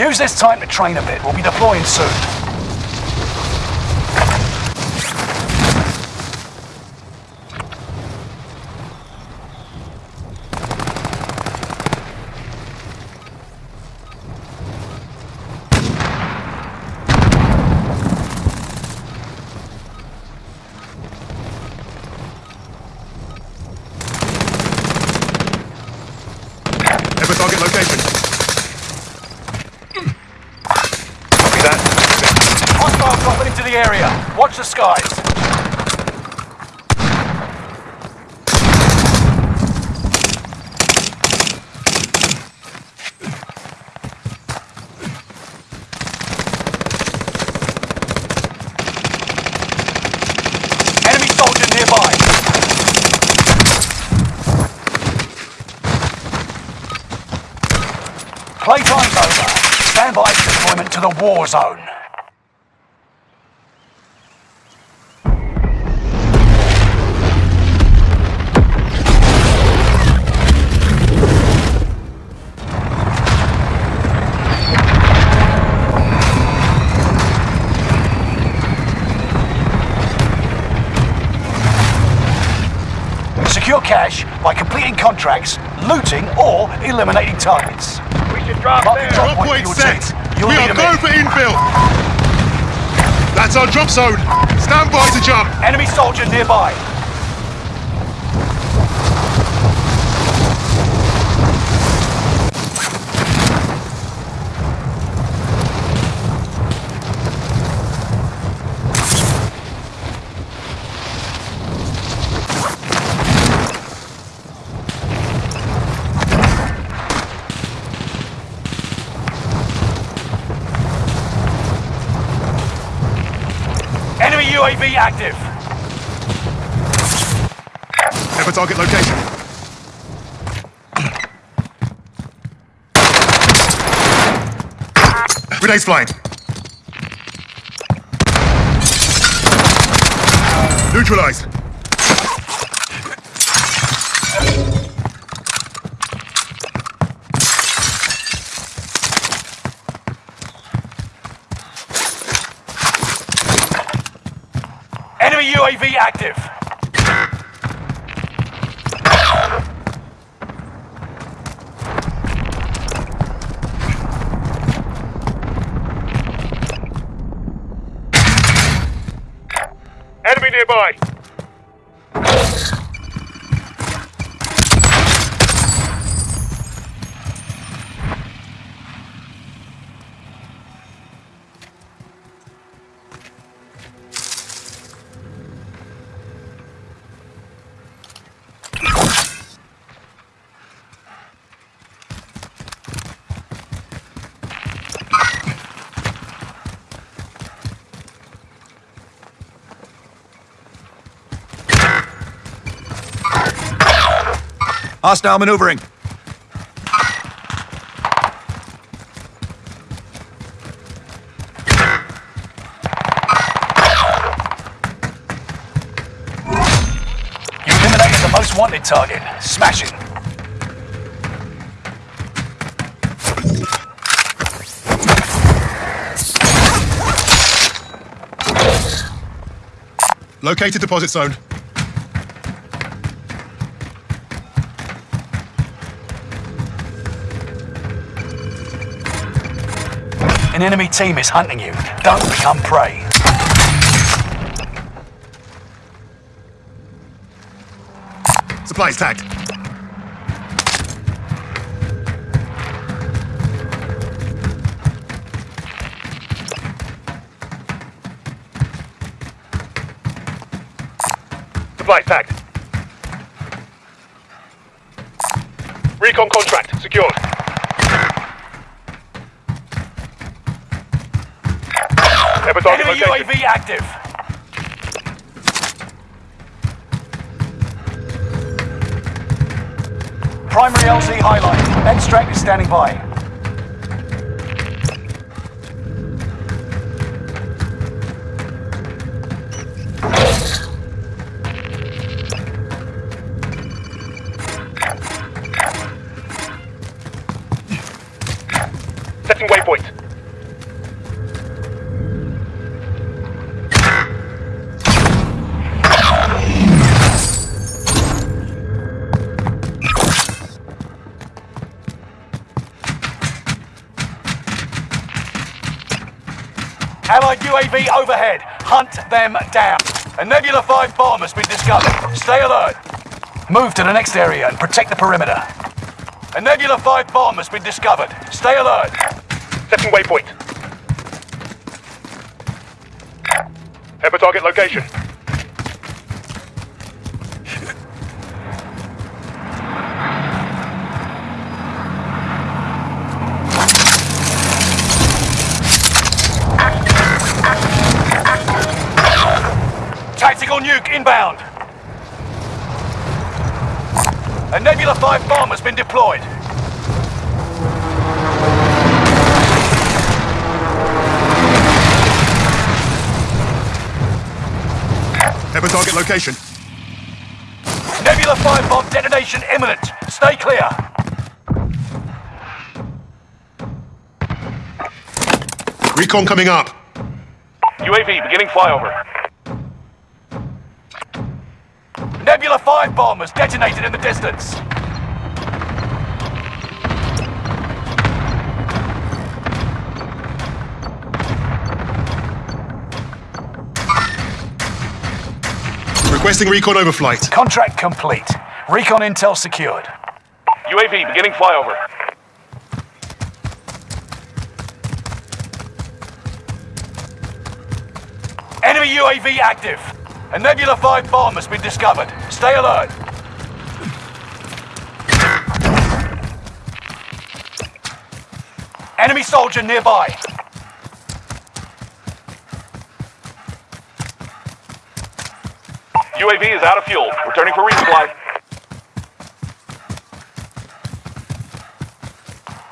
Use this time to train a bit. We'll be deploying soon. Ever target location. Copy that. Hostile dropping into the area. Skies. Enemy soldier nearby. Playtime's over. Stand by for deployment to the war zone. Cash by completing contracts, looting, or eliminating targets. We should drop Mark the there. drop Drop point point set. You'll we are a going for infill. That's our drop zone. Stand by to jump. Enemy soldier nearby. Enemy UAV active. Ever target location. Grenades flying. Neutralized. Enemy UAV active. Enemy nearby. Hostile maneuvering. You eliminated the most wanted target. Smashing. Located deposit zone. An enemy team is hunting you. Don't become prey. Supplies tagged. Supply tagged. Recon contract secured. Ever target Enemy location. UAV active. Primary LZ highlight. Extract is standing by. Allied UAV overhead. Hunt them down. A Nebula 5 bomb has been discovered. Stay alert. Move to the next area and protect the perimeter. A Nebula 5 bomb has been discovered. Stay alert. Setting waypoint. Head for target location. Tactical nuke inbound. A Nebula 5 bomb has been deployed. Head for target location. Nebula 5 bomb detonation imminent. Stay clear. Recon coming up. UAV beginning flyover. Nebula 5 bomb has detonated in the distance. Requesting recon overflight. Contract complete. Recon intel secured. UAV beginning flyover. Enemy UAV active. A Nebula 5 bomb has been discovered. Stay alert. Enemy soldier nearby. UAV is out of fuel. Returning for resupply.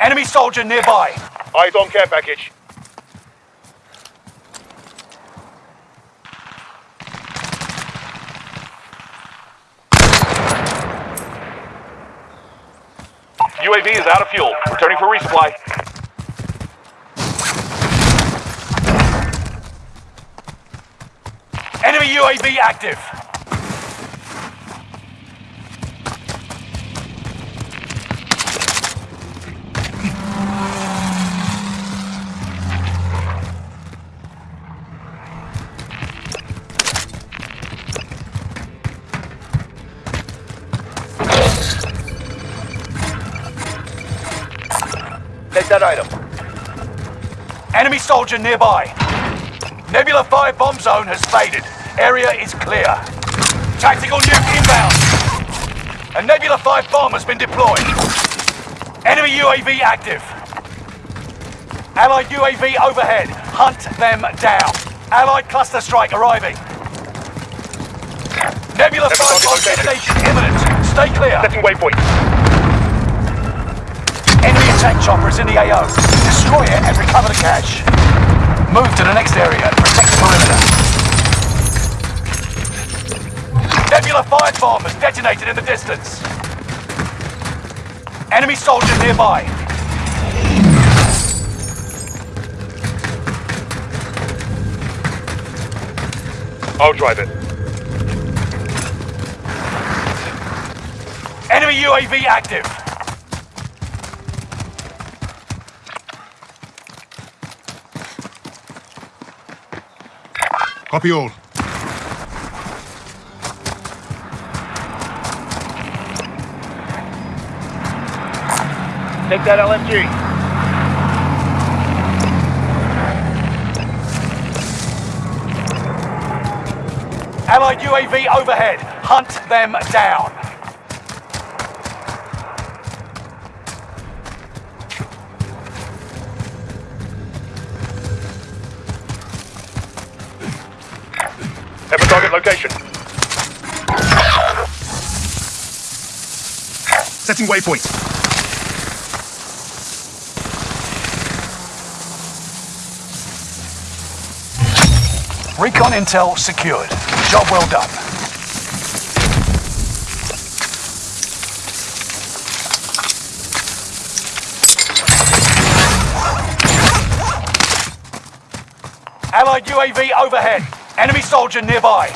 Enemy soldier nearby. Eyes on care package. UAV is out of fuel. Returning for resupply. Enemy UAV active. That item. Enemy soldier nearby. Nebula 5 bomb zone has faded. Area is clear. Tactical nuke inbound. A Nebula 5 bomb has been deployed. Enemy UAV active. Allied UAV overhead. Hunt them down. Allied cluster strike arriving. Nebula 5 target bomb detonation imminent. Stay clear. Setting waypoint. Attack chopper is in the AO. Destroy it and recover the cash. Move to the next area and protect the perimeter. Nebula 5 bomb has detonated in the distance. Enemy soldier nearby. I'll drive it. Enemy UAV active. Copy all. Take that LMG. Allied UAV overhead. Hunt them down. Target location. Setting waypoint. Recon intel secured. Job well done. Allied UAV overhead. Enemy soldier nearby.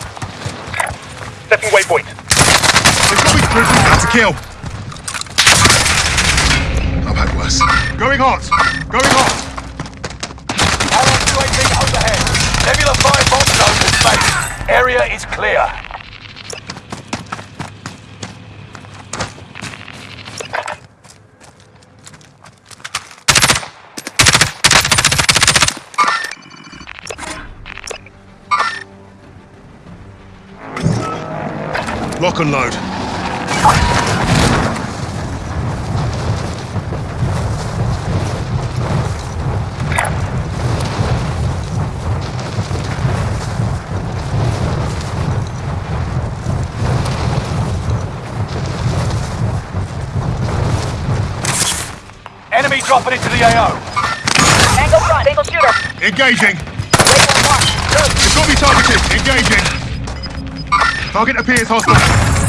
Setting waypoint. They've got me grizzly. That's a kill. I've had worse. Going hot. Going hot. Allied UAV overhead. Nebula 5 bomb zone has faded. Area is clear. Lock and load. Enemy dropping into the AO. Angle front, single shooter. Engaging. Waypoint marked. They've got me targeted. Engaging. Target appears hostile.